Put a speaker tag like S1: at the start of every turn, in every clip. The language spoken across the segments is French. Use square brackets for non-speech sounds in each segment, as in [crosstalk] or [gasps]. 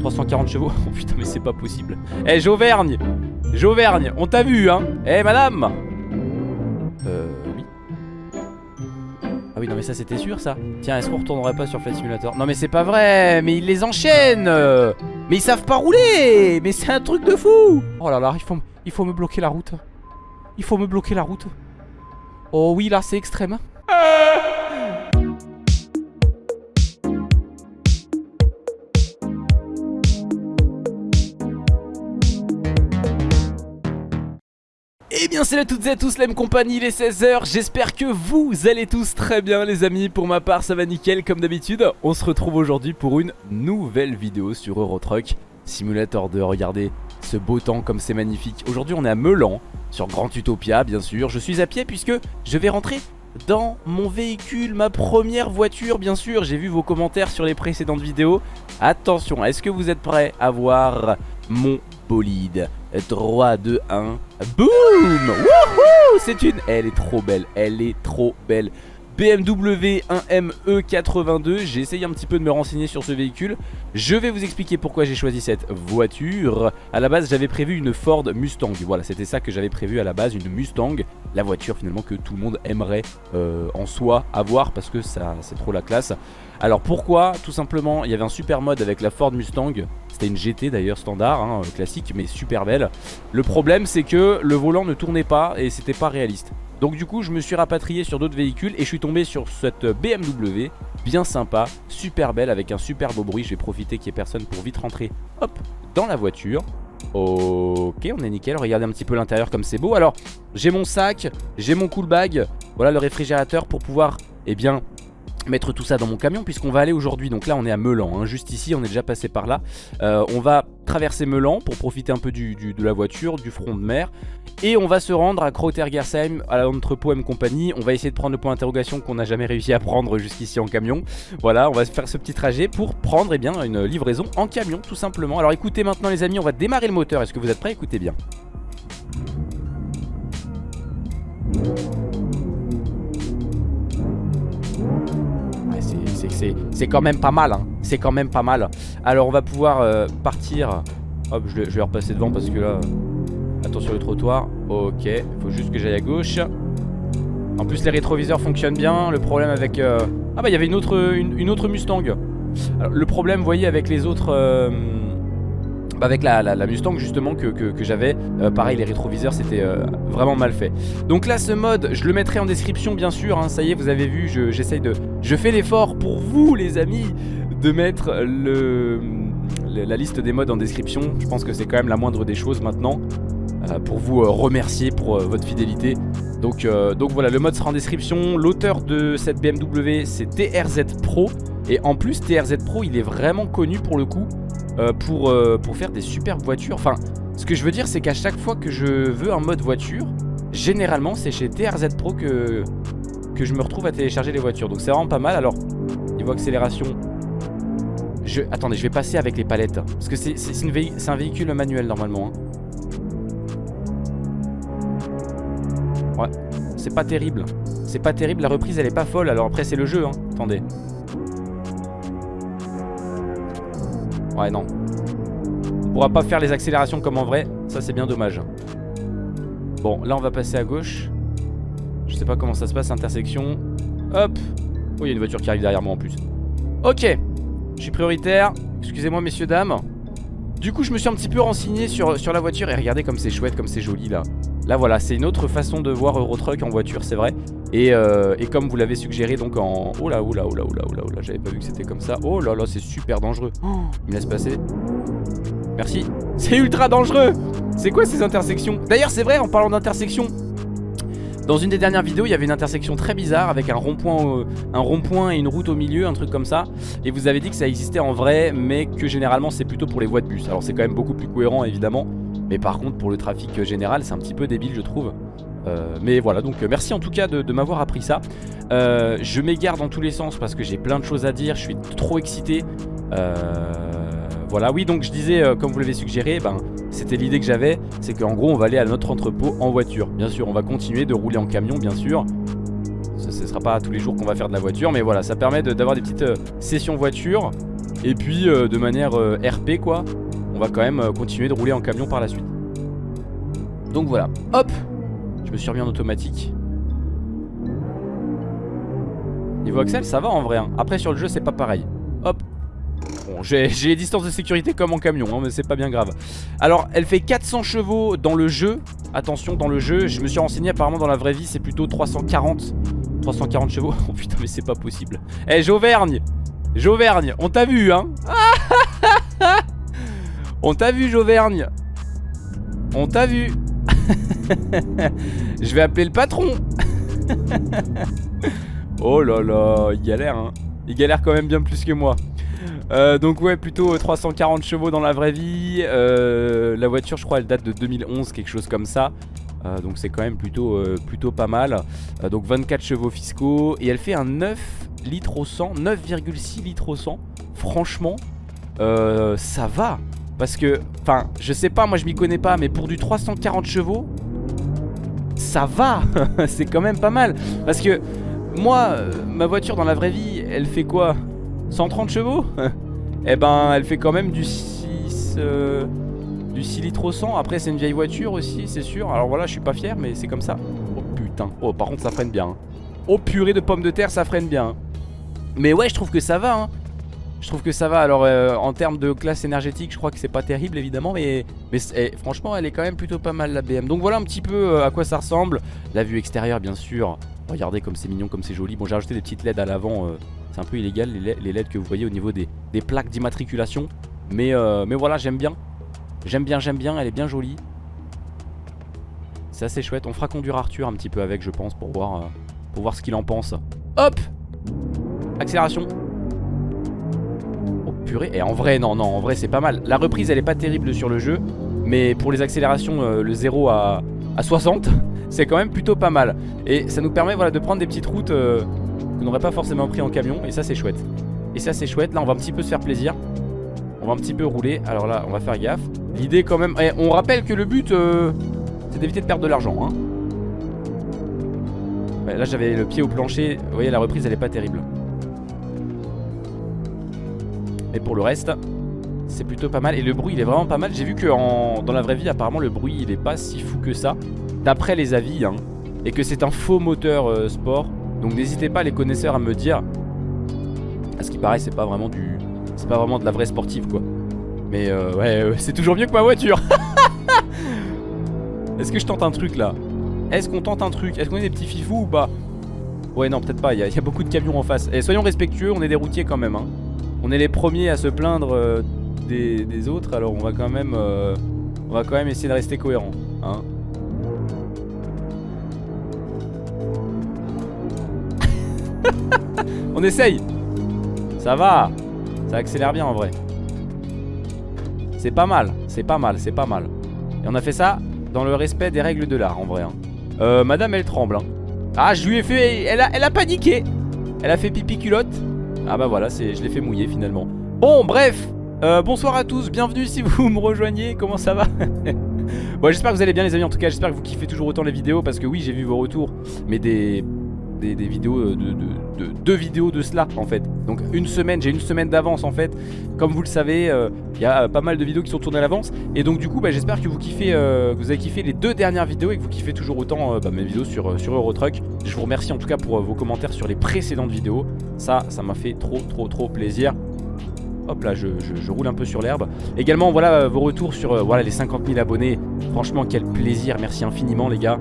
S1: 340 chevaux. [laughs] Oh putain mais c'est pas possible. Eh Jauvergne! Jauvergne, on t'a vu hein! Eh madame! Euh oui. Ah oui non mais ça c'était sûr ça. Tiens est-ce qu'on retournerait pas sur Flight Simulator? Non mais c'est pas vrai Mais ils les enchaînent! Mais ils savent pas rouler! Mais c'est un truc de fou! Oh là là il faut, il faut me bloquer la route. Il faut me bloquer la route. Oh oui là c'est extrême. Eh salut à toutes et à tous la même compagnie, il est 16h, j'espère que vous allez tous très bien les amis, pour ma part ça va nickel comme d'habitude. On se retrouve aujourd'hui pour une nouvelle vidéo sur Eurotruck Simulator 2, regardez ce beau temps comme c'est magnifique. Aujourd'hui on est à Melan, sur Grand Utopia bien sûr, je suis à pied puisque je vais rentrer dans mon véhicule, ma première voiture bien sûr. J'ai vu vos commentaires sur les précédentes vidéos. Attention, est-ce que vous êtes prêts à voir mon bolide? 3, 2, 1 Boum! Wouhou! C'est une... Elle est trop belle, elle est trop belle BMW 1ME82 J'ai essayé un petit peu de me renseigner sur ce véhicule. Je vais vous expliquer pourquoi j'ai choisi cette voiture. À la base j'avais prévu une Ford Mustang. Voilà c'était ça que j'avais prévu à la base Une Mustang. La voiture finalement que tout le monde aimerait euh, en soi avoir Parce que c'est trop la classe. Alors pourquoi? Tout simplement il y avait un super mode avec la Ford Mustang. C'était une GT d'ailleurs standard, hein, classique mais super belle. Le problème c'est que le volant ne tournait pas et c'était pas réaliste donc du coup je me suis rapatrié sur d'autres véhicules et je suis tombé sur cette BMW bien sympa, super belle avec un super beau bruit. Je vais profiter qu'il n'y ait personne pour vite rentrer hop dans la voiture. Ok on est nickel, regardez un petit peu l'intérieur comme c'est beau. Alors j'ai mon sac, j'ai mon cool bag, voilà le réfrigérateur pour pouvoir eh bien mettre tout ça dans mon camion puisqu'on va aller aujourd'hui. Donc là on est à Melan hein, juste ici on est déjà passé par là. Euh, on va traverser Melan pour profiter un peu du, de la voiture du front de mer. Et on va se rendre à Krautergersheim à l'entrepôt M compagnie. On va essayer de prendre le point d'interrogation qu'on n'a jamais réussi à prendre jusqu'ici en camion. Voilà on va faire ce petit trajet pour prendre eh bien, une livraison en camion tout simplement. Alors écoutez maintenant les amis on va démarrer le moteur. Est-ce que vous êtes prêts? Écoutez bien c'est quand même pas mal hein. C'est quand même pas mal. Alors on va pouvoir euh, partir. Hop je, vais repasser devant parce que là Attention le trottoir. Ok faut juste que j'aille à gauche. En plus les rétroviseurs fonctionnent bien. Le problème avec euh, Ah bah il y avait une autre, une, autre Mustang. Le problème vous voyez avec les autres euh, avec la, Mustang justement que, j'avais. Euh, Pareil les rétroviseurs c'était euh, vraiment mal fait. Donc là ce mode je le mettrai en description bien sûr hein. Ça y est vous avez vu j'essaye de Je fais l'effort pour vous les amis De mettre le, la liste des modes en description. Je pense que c'est quand même la moindre des choses maintenant euh, Pour vous remercier pour votre fidélité. Donc, donc voilà le mode sera en description. L'auteur de cette BMW c'est TRZ Pro. Et en plus TRZ Pro il est vraiment connu pour le coup euh, pour, euh, pour faire des superbes voitures. Enfin, ce que je veux dire, c'est qu'à chaque fois que je veux un mode voiture, généralement, c'est chez TRZ Pro que, que je me retrouve à télécharger les voitures. Donc c'est vraiment pas mal. Alors, niveau accélération... Je... Attendez, je vais passer avec les palettes. Parce que c'est un véhicule manuel normalement. Hein. Ouais, c'est pas terrible. C'est pas terrible, la reprise elle est pas folle. Alors après c'est le jeu, hein. attendez. Ouais non. On pourra pas faire les accélérations comme en vrai. Ça c'est bien dommage. Bon là on va passer à gauche. Je sais pas comment ça se passe intersection. Hop. Oh il y a une voiture qui arrive derrière moi en plus. Ok. Je suis prioritaire. Excusez-moi messieurs dames. Du coup je me suis un petit peu renseigné sur, sur la voiture Et regardez comme c'est chouette, comme c'est joli là. Là voilà c'est une autre façon de voir Eurotruck en voiture c'est vrai euh, et, comme vous l'avez suggéré donc en... Oh là oh là oh là oh là oh là oh là J'avais pas vu que c'était comme ça. Oh là là c'est super dangereux. Oh, Il me laisse passer. Merci. [laughs] C'est ultra dangereux. C'est quoi ces intersections? D'ailleurs c'est vrai en parlant d'intersection dans une des dernières vidéos, il y avait une intersection très bizarre avec un rond-point un rond-point et une route au milieu, un truc comme ça. Et vous avez dit que ça existait en vrai, mais que généralement c'est plutôt pour les voies de bus. Alors c'est quand même beaucoup plus cohérent évidemment, mais par contre pour le trafic général c'est un petit peu débile je trouve. Euh, mais voilà donc euh, merci en tout cas de, m'avoir appris ça. Euh, Je m'égare dans tous les sens parce que j'ai plein de choses à dire Je suis trop excité. Voilà oui donc je disais comme vous l'avez suggéré ben, C'était l'idée que j'avais C'est qu'en gros on va aller à notre entrepôt en voiture. Bien sûr on va continuer de rouler en camion bien sûr. Ce ne sera pas tous les jours qu'on va faire de la voiture Mais voilà ça permet d'avoir des petites sessions voiture. Et puis de manière RP quoi On va quand même continuer de rouler en camion par la suite. Donc voilà Hop Je me suis remis en automatique. Niveau Axel ça va en vrai hein. Après sur le jeu c'est pas pareil. Hop. Bon j'ai [laughs] les distances de sécurité comme en camion hein, Mais c'est pas bien grave. Alors elle fait 400 chevaux dans le jeu. Attention dans le jeu Je me suis renseigné apparemment dans la vraie vie c'est plutôt 340 340 chevaux? [laughs] Oh putain mais c'est pas possible. Eh Jauvergne! Jauvergne! On t'a vu hein? [laughs] On t'a vu Jauvergne! On t'a vu [laughs] Je vais appeler le patron [laughs] Oh là là, il galère hein. Il galère quand même bien plus que moi. Euh, donc ouais, plutôt 340 chevaux dans la vraie vie. Euh, la voiture, je crois, elle date de 2011, quelque chose comme ça. Euh, donc c'est quand même plutôt, plutôt pas mal. donc 24 chevaux fiscaux. Et elle fait un 9 litres au 100, 9,6 litres au 100. Franchement, ça va. Parce que, enfin, je sais pas, moi je m'y connais pas, mais pour du 340 chevaux, ça va. [laughs] c'est quand même pas mal. Parce que moi, euh, ma voiture dans la vraie vie, elle fait quoi? 130 chevaux? [laughs] Eh ben, elle fait quand même du 6... Euh, du 6 litres au 100 Après, c'est une vieille voiture aussi, c'est sûr Alors voilà, je suis pas fier, mais c'est comme ça Oh putain Oh, par contre, ça freine bien hein. Oh purée de pommes de terre, ça freine bien hein. Mais ouais, je trouve que ça va hein. Je trouve que ça va, alors euh, en termes de classe énergétique je crois que c'est pas terrible évidemment Mais, eh, franchement elle est quand même plutôt pas mal la BM Donc voilà un petit peu à quoi ça ressemble La vue extérieure bien sûr Regardez comme c'est mignon, comme c'est joli. Bon, j'ai rajouté des petites LED à l'avant. Euh, c'est un peu illégal les LED que vous voyez au niveau des, plaques d'immatriculation. Mais, euh, mais voilà, j'aime bien. J'aime bien, j'aime bien. Elle est bien jolie. C'est assez chouette. On fera conduire Arthur un petit peu avec, je pense, pour voir, euh, pour voir ce qu'il en pense. Hop Accélération. Et en vrai, non, non, en vrai, c'est pas mal. La reprise, elle est pas terrible sur le jeu. Mais pour les accélérations, le 0 à, à 60 [laughs] c'est quand même plutôt pas mal. Et ça nous permet voilà, de prendre des petites routes euh, qu'on n'aurait pas forcément pris en camion. Et ça c'est chouette. Et ça c'est chouette. Là on va un petit peu se faire plaisir. On va un petit peu rouler. Alors là on va faire gaffe. L'idée quand même... Eh, on rappelle que le but euh, c'est d'éviter de perdre de l'argent. Hein. là j'avais le pied au plancher. Vous voyez la reprise elle est pas terrible. Et pour le reste c'est plutôt pas mal et le bruit il est vraiment pas mal J'ai vu que dans la vraie vie apparemment le bruit il est pas si fou que ça d'après les avis, hein, et que c'est un faux moteur euh, sport. Donc n'hésitez pas les connaisseurs à me dire. À ce qui paraît, c'est pas vraiment du, c'est pas vraiment de la vraie sportive quoi. Mais euh, ouais, [laughs] c'est toujours mieux que ma voiture. [laughs] Est-ce que je tente un truc là? Est-ce qu'on tente un truc? Est-ce qu'on est des petits fifous ou pas? Ouais non peut-être pas, il y, a beaucoup de camions en face Et soyons respectueux, on est des routiers quand même hein. On est les premiers à se plaindre euh, des, autres Alors on va quand même On va quand même essayer de rester cohérent hein. [laughs] On essaye. Ça va. Ça accélère bien en vrai. C'est pas mal, c'est pas mal, c'est pas mal. Et on a fait ça dans le respect des règles de l'art en vrai hein. euh, Madame elle tremble hein. Ah je lui ai fait... Elle a, elle a paniqué. Elle a fait pipi culotte Ah bah voilà, je l'ai fait mouiller finalement. Bon bref euh, bonsoir à tous, bienvenue si vous [laughs] me rejoignez, comment ça va? [laughs] Bon j'espère que vous allez bien les amis, en tout cas j'espère que vous kiffez toujours autant les vidéos Parce que oui j'ai vu vos retours, mais des des, vidéos euh, de, deux vidéos de cela en fait donc une semaine j'ai une semaine d'avance en fait comme vous le savez euh, il y a pas mal de vidéos qui sont tournées à l'avance et donc du coup bah, j'espère que vous kiffez euh, que vous avez kiffé les deux dernières vidéos et que vous kiffez toujours autant bah, mes vidéos sur, sur Eurotruck je vous remercie en tout cas pour vos commentaires sur les précédentes vidéos ça ça m'a fait trop trop trop plaisir Hop là, je, roule un peu sur l'herbe. Également, voilà vos retours sur voilà, les 50 000 abonnés. Franchement, quel plaisir. Merci infiniment, les gars.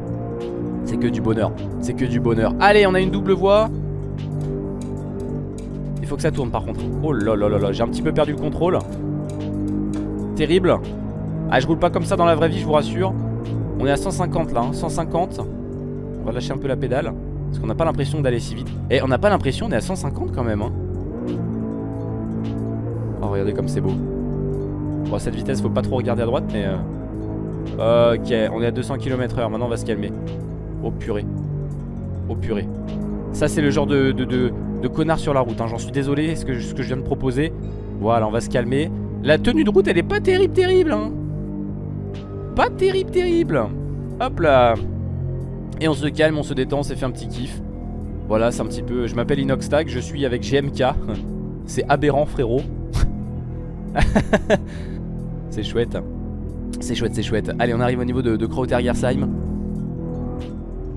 S1: C'est que du bonheur. C'est que du bonheur. Allez, on a une double voie. Il faut que ça tourne par contre. Oh là là là là, j'ai un petit peu perdu le contrôle. Terrible. Ah, je roule pas comme ça dans la vraie vie, je vous rassure. On est à 150 là, 150. Hein. On va lâcher un peu la pédale. Parce qu'on n'a pas l'impression d'aller si vite. Et eh, on n'a pas l'impression, on est à 150 quand même. Hein. Oh, regardez comme c'est beau. Bon, à cette vitesse, faut pas trop regarder à droite, mais... Euh... Ok, on est à 200 km/h. Maintenant, on va se calmer. Oh purée. Oh purée. Ça c'est le genre de, de, connard sur la route. Hein. J'en suis désolé, ce que, ce que je viens de proposer. Voilà, on va se calmer. La tenue de route, elle est pas terrible, terrible. Hein. Pas terrible, terrible. Hop là. Et on se calme, on se détend, on s'est fait un petit kiff. Voilà, c'est un petit peu... Je m'appelle Inoxtag, je suis avec GMK. [laughs] c'est aberrant, frérot. [laughs] c'est chouette. C'est chouette, c'est chouette. Allez, on arrive au niveau de, de Krautergersheim.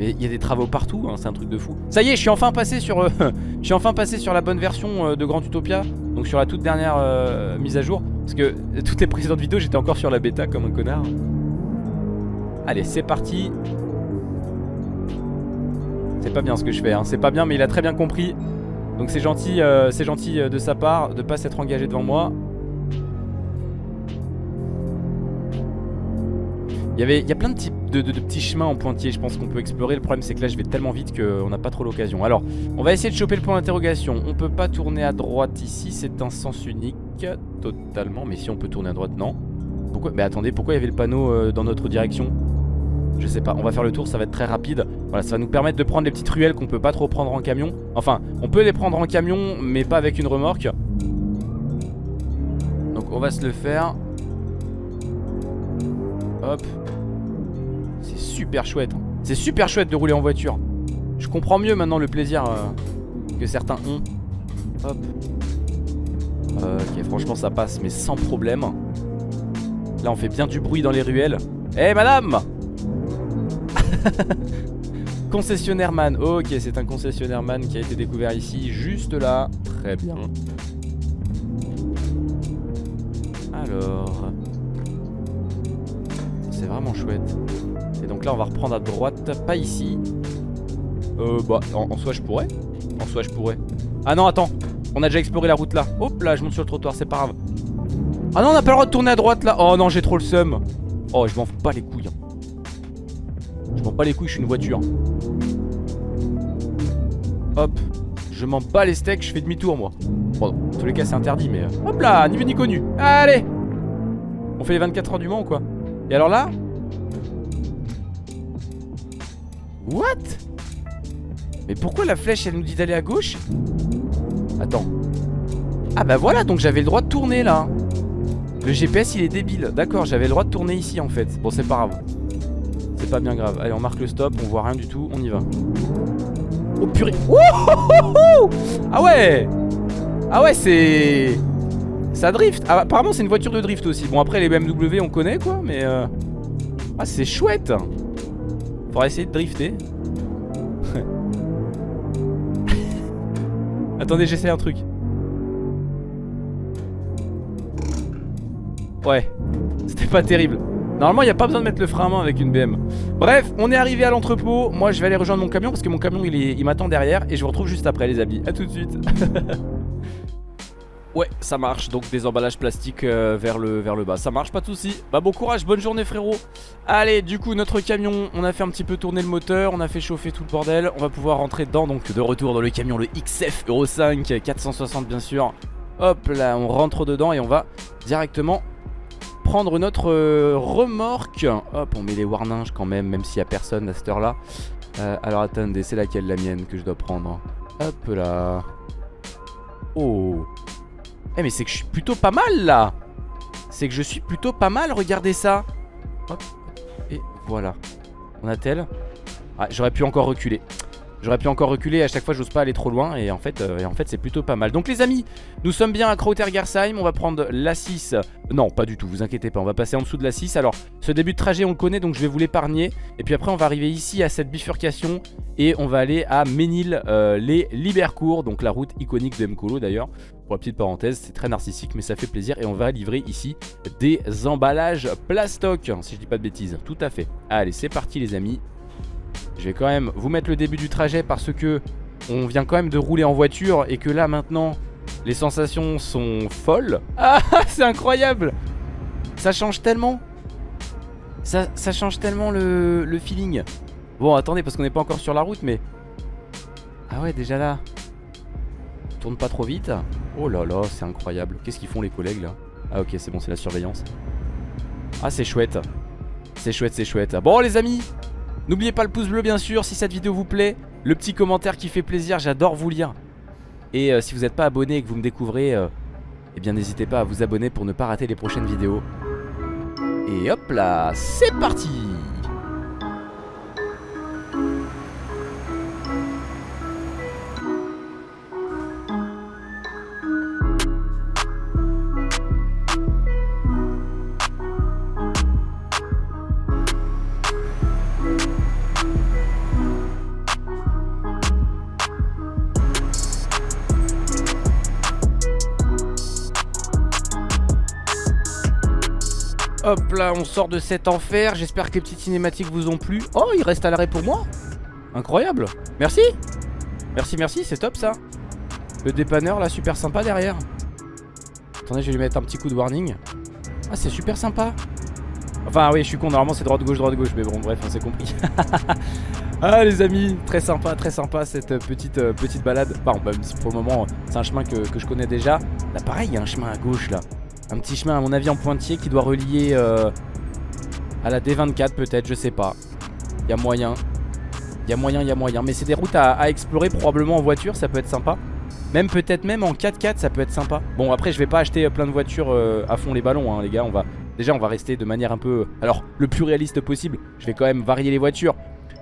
S1: Mais il y a des travaux partout, hein, c'est un truc de fou. Ça y est, je suis enfin passé sur, euh, [laughs] la bonne version euh, de Grand Utopia. Donc sur la toute dernière euh, mise à jour. Parce que toutes les précédentes vidéos, j'étais encore sur la bêta comme un connard. Allez, c'est parti. C'est pas bien ce que je fais, hein. c'est pas bien, mais il a très bien compris. Donc c'est gentil, c'est gentil de sa part de pas s'être engagé devant moi. Il y, avait, il y a plein de, de, petits chemins en pointillés je pense qu'on peut explorer. Le problème c'est que là je vais tellement vite qu'on n'a pas trop l'occasion. Alors on va essayer de choper le point d'interrogation. On peut pas tourner à droite ici C'est un sens unique Totalement. Mais si on peut tourner à droite non. Pourquoi? Mais attendez pourquoi il y avait le panneau euh, dans notre direction? Je sais pas. On va faire le tour ça va être très rapide. Voilà ça va nous permettre de prendre les petites ruelles qu'on peut pas trop prendre en camion. Enfin on peut les prendre en camion Mais pas avec une remorque. Donc on va se le faire Hop c'est super chouette. Hein. C'est super chouette de rouler en voiture. Je comprends mieux maintenant le plaisir euh, que certains ont. Hop. ok, franchement ça passe, mais sans problème. Là on fait bien du bruit dans les ruelles. Eh madame [laughs] Concessionnaire man. Ok, c'est un concessionnaire man qui a été découvert ici, juste là. Très bien. Alors... Vraiment chouette. Et donc là on va reprendre à droite Pas ici. Euh bah en, soi je pourrais. En soi je pourrais. Ah non attends. On a déjà exploré la route là. Hop là je monte sur le trottoir c'est pas grave. Ah non on a pas le droit de tourner à droite là. Oh non j'ai trop le seum. Oh je m'en fous pas les couilles Je m'en bats les couilles je suis une voiture. Hop. Je m'en bats les steaks je fais demi-tour moi. Bon dans tous les cas c'est interdit mais euh, Hop là ni vu ni connu. Allez. On fait les 24 heures du Mans ou quoi? Et alors là What? Mais pourquoi la flèche elle nous dit d'aller à gauche? Attends. Ah bah voilà donc j'avais le droit de tourner là. Le GPS il est débile. D'accord j'avais le droit de tourner ici en fait. Bon c'est pas grave. C'est pas bien grave. Allez on marque le stop On voit rien du tout On y va. Oh purée. Ah ouais! Ah ouais c'est Ça drift. Ah, Apparemment c'est une voiture de drift aussi. Bon après les BMW on connaît quoi Mais euh... Ah c'est chouette Faudra essayer de drifter. [laughs] Attendez, j'essaie un truc. Ouais, c'était pas terrible. Normalement, il n'y a pas besoin de mettre le frein à main avec une BM. Bref, on est arrivé à l'entrepôt. Moi, je vais aller rejoindre mon camion parce que mon camion, il, il m'attend derrière. Et je vous retrouve juste après, les amis. A tout de suite. [laughs] Ouais, ça marche. Donc des emballages plastiques euh, vers, le, bas. Ça marche, pas de soucis. Bah bon courage, bonne journée frérot. Allez, du coup, notre camion, on a fait un petit peu tourner le moteur, on a fait chauffer tout le bordel. On va pouvoir rentrer dedans. Donc de retour dans le camion, le XF Euro 5, 460 bien sûr. Hop là, on rentre dedans et on va directement prendre notre euh, remorque. Hop, on met les warnings quand même, même s'il n'y a personne à cette heure-là. Euh, alors attendez, c'est laquelle la mienne que je dois prendre? Hop là. Oh eh mais c'est que je suis plutôt pas mal là. C'est que je suis plutôt pas mal, regardez ça. Hop, et voilà. On a-t-elle Ah, j'aurais pu encore reculer J'aurais pu encore reculer, à chaque fois j'ose pas aller trop loin Et en fait, euh, c'est plutôt pas mal. Donc les amis, nous sommes bien à Krautergersheim On va prendre la 6 Non, pas du tout, vous inquiétez pas, on va passer en dessous de la 6 Alors, ce début de trajet on le connaît Donc je vais vous l'épargner. Et puis après on va arriver ici à cette bifurcation Et on va aller à Ménil, euh, les Libercourt Donc la route iconique de Mkolo d'ailleurs. Pour la petite parenthèse, c'est très narcissique Mais ça fait plaisir et on va livrer ici Des emballages plastoc Si je dis pas de bêtises, tout à fait. Allez, c'est parti les amis je vais quand même vous mettre le début du trajet parce que on vient quand même de rouler en voiture et que là maintenant les sensations sont folles. [laughs] Ah c'est incroyable Ça change tellement? Ça, change tellement le, le feeling? Bon attendez parce qu'on n'est pas encore sur la route mais... Ah ouais déjà là. Tourne pas trop vite. Oh là là c'est incroyable. Qu'est-ce qu'ils font les collègues là? Ah ok c'est bon c'est la surveillance. Ah c'est chouette. C'est chouette c'est chouette. Bon les amis N'oubliez pas le pouce bleu bien sûr si cette vidéo vous plaît. Le petit commentaire qui fait plaisir, j'adore vous lire. Et euh, si vous n'êtes pas abonné et que vous me découvrez euh, Eh bien n'hésitez pas à vous abonner pour ne pas rater les prochaines vidéos. Et hop là, c'est parti Hop là, on sort de cet enfer. J'espère que les petites cinématiques vous ont plu. Oh, il reste à l'arrêt pour moi. Incroyable. Merci. Merci, merci, c'est top ça. Le dépanneur là, super sympa derrière. Attendez, je vais lui mettre un petit coup de warning. Ah, c'est super sympa. Enfin, oui, je suis con, normalement c'est droite-gauche, droite-gauche, mais bon, bref, on s'est compris. [laughs] ah, les amis, très sympa, très sympa cette petite, euh, petite balade. Bon, pour le moment, c'est un chemin que, je connais déjà. Là, pareil, il y a un chemin à gauche là. Un petit chemin, à mon avis, en pointillé qui doit relier euh, à la D24, peut-être, je sais pas. Il y a moyen. Il y a moyen, il y a moyen. Mais c'est des routes à, explorer probablement en voiture, ça peut être sympa. Même peut-être même en 4x4 ça peut être sympa Bon après je vais pas acheter plein de voitures euh, à fond les ballons hein, les gars On va Déjà on va rester de manière un peu Alors le plus réaliste possible Je vais quand même varier les voitures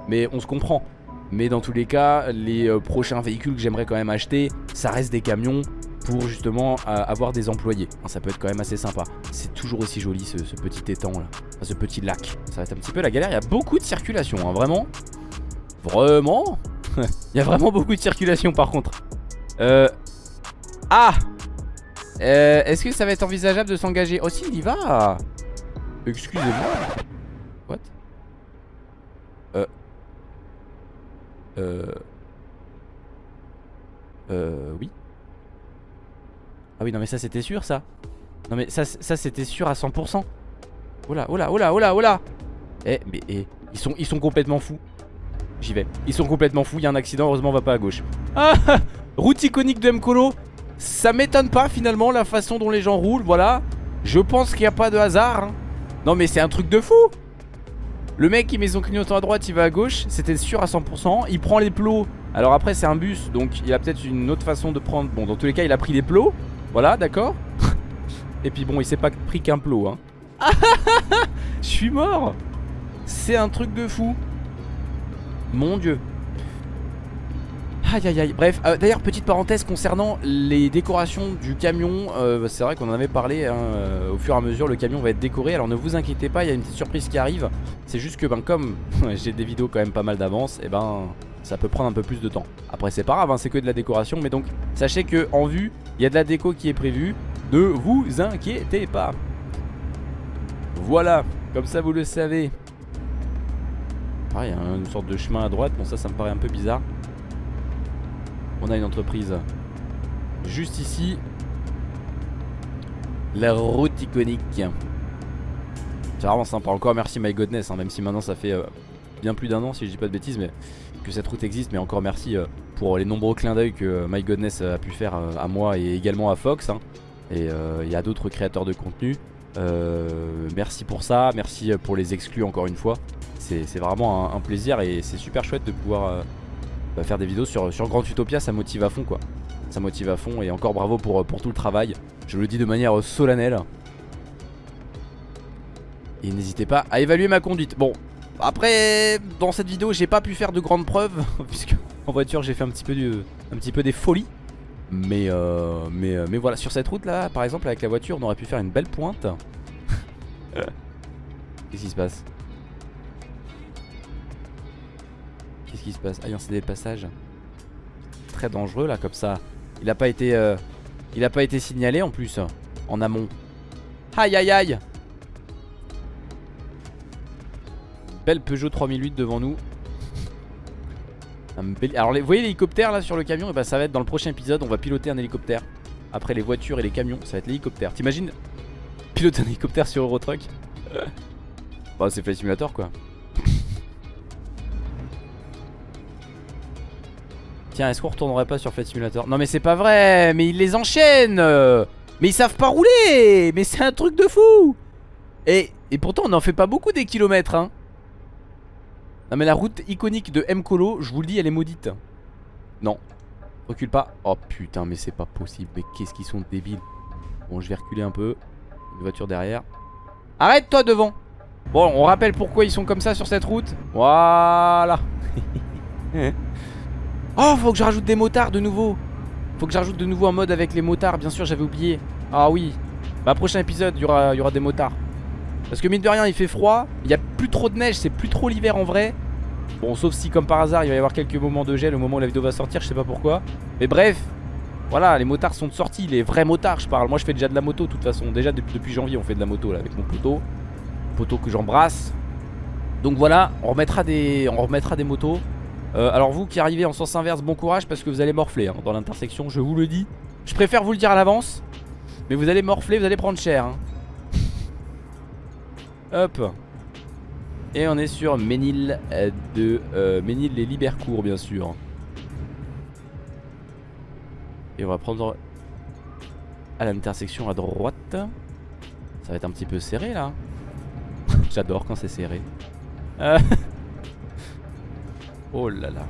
S1: Mais on se comprend Mais dans tous les cas Les euh, prochains véhicules que j'aimerais quand même acheter Ça reste des camions pour justement avoir des employés. Ça peut être quand même assez sympa. C'est toujours aussi joli ce, petit étang là. Ce petit lac. Ça va être un petit peu la galère. Il y a beaucoup de circulation hein, vraiment. Vraiment [laughs] Il y a vraiment beaucoup de circulation par contre. Euh Ah euh, Est-ce que ça va être envisageable de s'engager Oh si il y va. Excusez-moi. What? Euh Euh Euh Oui Ah oui non mais ça c'était sûr ça. Non mais ça, c'était sûr à 100% Oh là oh là oh là oh là oh là. Eh mais eh, ils, sont, ils sont complètement fous. J'y vais. Ils sont complètement fous Il y a un accident heureusement on va pas à gauche. Ah [laughs] Route iconique de Mkolo ça m'étonne pas finalement la façon dont les gens roulent, voilà. Je pense qu'il n'y a pas de hasard. Hein. Non mais c'est un truc de fou Le mec qui met son clignotant à droite, il va à gauche, c'était sûr à 100%. Il prend les plots. Alors après c'est un bus, donc il a peut-être une autre façon de prendre. Bon dans tous les cas il a pris les plots. Voilà d'accord. [laughs] Et puis bon il s'est pas pris qu'un plot. Hein. [laughs] Je suis mort C'est un truc de fou. Mon dieu. Aïe aïe aïe, bref, euh, d'ailleurs petite parenthèse concernant les décorations du camion. Euh, C'est vrai qu'on en avait parlé hein, euh, au fur et à mesure, le camion va être décoré. Alors ne vous inquiétez pas, il y a une petite surprise qui arrive. C'est juste que ben, comme [laughs] j'ai des vidéos quand même pas mal d'avance Et eh ben ça peut prendre un peu plus de temps. Après c'est pas grave, hein, c'est que de la décoration. Mais donc sachez que en vue, il y a de la déco qui est prévue. Ne vous inquiétez pas. Voilà, comme ça vous le savez. Ah il y a une sorte de chemin à droite, bon ça ça me paraît un peu bizarre on a une entreprise juste ici. La route iconique. C'est vraiment sympa. Encore merci My Godness, hein, même si maintenant ça fait euh, bien plus d'un an, si je dis pas de bêtises, mais que cette route existe. Mais encore merci euh, pour les nombreux clins d'œil que euh, My Godness a pu faire à moi et également à Fox. Hein. Et il y a d'autres créateurs de contenu. merci pour ça, merci pour les exclus encore une fois. C'est vraiment un plaisir et c'est super chouette de pouvoir faire des vidéos sur, sur Grand Utopia, ça motive à fond quoi. Ça motive à fond et encore bravo pour, pour tout le travail. Je le dis de manière solennelle. Et n'hésitez pas à évaluer ma conduite. Bon, après, dans cette vidéo, j'ai pas pu faire de grandes preuves. [laughs] Puisque en voiture, j'ai fait un petit peu, du, un petit peu des folies. Mais, euh, mais, euh, mais voilà, sur cette route là, par exemple, avec la voiture, on aurait pu faire une belle pointe. [laughs] Qu'est-ce qui se passe? Qu'est-ce qui se passe? Ah non c'est des passages Très dangereux là comme ça. Il a pas été euh, Il a pas été signalé en plus En amont. Aïe aïe aïe! Belle Peugeot 3008 devant nous. [laughs] Alors vous voyez l'hélicoptère là sur le camion? Et eh bah ben, ça va être dans le prochain épisode. On va piloter un hélicoptère. Après les voitures et les camions Ça va être l'hélicoptère. T'imagines? Piloter un hélicoptère sur Eurotruck? [laughs] Bah c'est Flight Simulator quoi Tiens, est-ce qu'on retournerait pas sur Flight Simulator? Non mais c'est pas vrai Mais ils les enchaînent Mais ils savent pas rouler Mais c'est un truc de fou. Et, et pourtant on n'en fait pas beaucoup des kilomètres hein. Non mais la route iconique de M-Colo, je vous le dis, elle est maudite. Non. Recule pas. Oh putain mais c'est pas possible. Mais qu'est-ce qu'ils sont débiles. Bon je vais reculer un peu. Une voiture derrière. Arrête toi devant. Bon on rappelle pourquoi ils sont comme ça sur cette route. Voilà [laughs] Oh faut que je rajoute des motards de nouveau. Faut que j'ajoute de nouveau un mode avec les motards Bien sûr j'avais oublié. Ah oui Bah prochain épisode il y aura, des motards. Parce que mine de rien il fait froid Il y a plus trop de neige C'est plus trop l'hiver en vrai. Bon sauf si comme par hasard il va y avoir quelques moments de gel Au moment où la vidéo va sortir je sais pas pourquoi. Mais bref voilà les motards sont sortis Les vrais motards je parle. Moi je fais déjà de la moto de toute façon. Déjà depuis janvier on fait de la moto là avec mon poteau. Poteau que j'embrasse. Donc voilà, on remettra des, on remettra des motos. Euh, alors vous qui arrivez en sens inverse, bon courage parce que vous allez morfler hein, dans l'intersection, je vous le dis. Je préfère vous le dire à l'avance. Mais vous allez morfler, vous allez prendre cher. Hein. Hop. Et on est sur Ménil euh, de euh, Ménil les Libercourt bien sûr. Et on va prendre à l'intersection à droite. Ça va être un petit peu serré là. [laughs] J'adore quand c'est serré. Euh. [laughs] oh là là.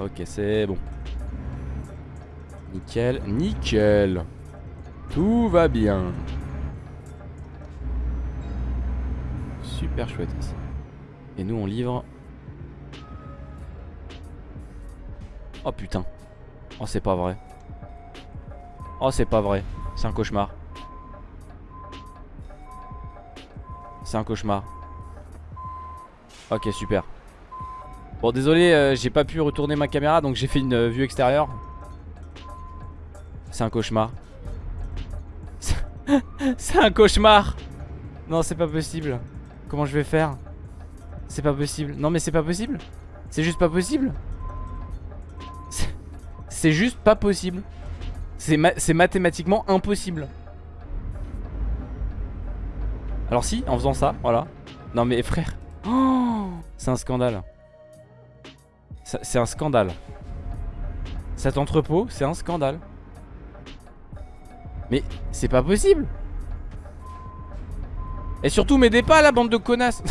S1: Ok, c'est bon. Nickel, nickel. Tout va bien. Super chouette ici. Et nous on livre. Oh putain. Oh c'est pas vrai. Oh c'est pas vrai. C'est un cauchemar. C'est un cauchemar. Ok super. Bon désolé euh, j'ai pas pu retourner ma caméra donc j'ai fait une euh, vue extérieure. C'est un cauchemar. [laughs] C'est un cauchemar. Non c'est pas possible. Comment je vais faire? C'est pas possible. Non mais c'est pas possible. C'est juste pas possible. C'est juste pas possible. C'est mathématiquement impossible. Alors si, en faisant ça, voilà. Non mais frère. [gasps] C'est un scandale. C'est un scandale. Cet entrepôt, c'est un scandale. Mais c'est pas possible. Et surtout, m'aidez pas la bande de connasses.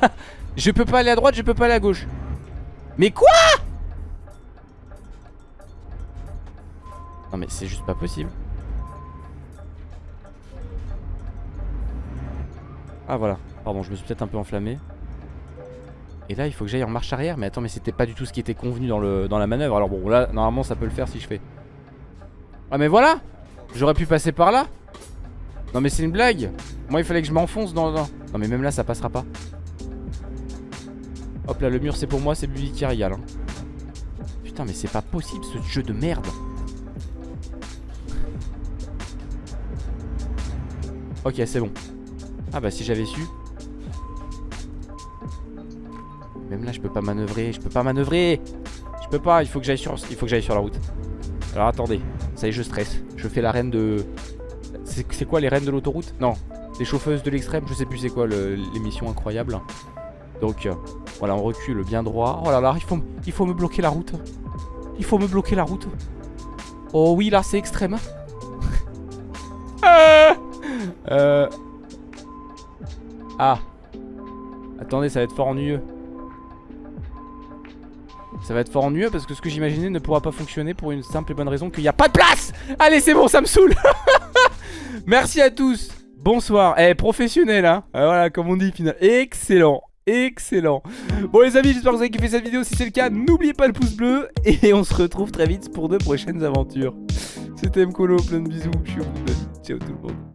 S1: [laughs] je peux pas aller à droite, je peux pas aller à gauche. Mais quoi? Non mais c'est juste pas possible. Ah voilà, pardon, je me suis peut-être un peu enflammé. Et là, il faut que j'aille en marche arrière. Mais attends, mais c'était pas du tout ce qui était convenu dans, la manœuvre. Alors bon, là, normalement, ça peut le faire si je fais. Ah mais voilà J'aurais pu passer par là Non mais c'est une blague Moi, il fallait que je m'enfonce dans, Non mais même là, ça passera pas. Hop là, le mur, c'est pour moi, c'est Bubi qui régale. Hein. Putain, mais c'est pas possible, ce jeu de merde Ok, c'est bon. Ah bah si j'avais su. Même là, je peux pas manœuvrer. Je peux pas manœuvrer. Je peux pas. Il faut que j'aille sur, il faut que sur la route. Alors attendez. Ça y est, je stresse. Je fais la reine de. C'est quoi les reines de l'autoroute? Non. Les chauffeuses de l'extrême. Je sais plus c'est quoi l'émission incroyable. Donc euh, voilà, on recule bien droit. Oh là là, il faut, il faut me bloquer la route. Il faut me bloquer la route. Oh oui, là c'est extrême. ah [laughs] euh... Ah Attendez, ça va être fort ennuyeux. Ça va être fort ennuyeux parce que ce que j'imaginais ne pourra pas fonctionner pour une simple et bonne raison qu'il n'y a pas de place. Allez, c'est bon, ça me saoule. [laughs] Merci à tous. Bonsoir. Eh, professionnel, hein. Euh, Voilà, comme on dit, final. Excellent Excellent. Bon les amis j'espère que vous avez kiffé cette vidéo. Si c'est le cas n'oubliez pas le pouce bleu [laughs] Et on se retrouve très vite pour de prochaines aventures. C'était Mkolo plein de bisous Je suis au Ciao tout le monde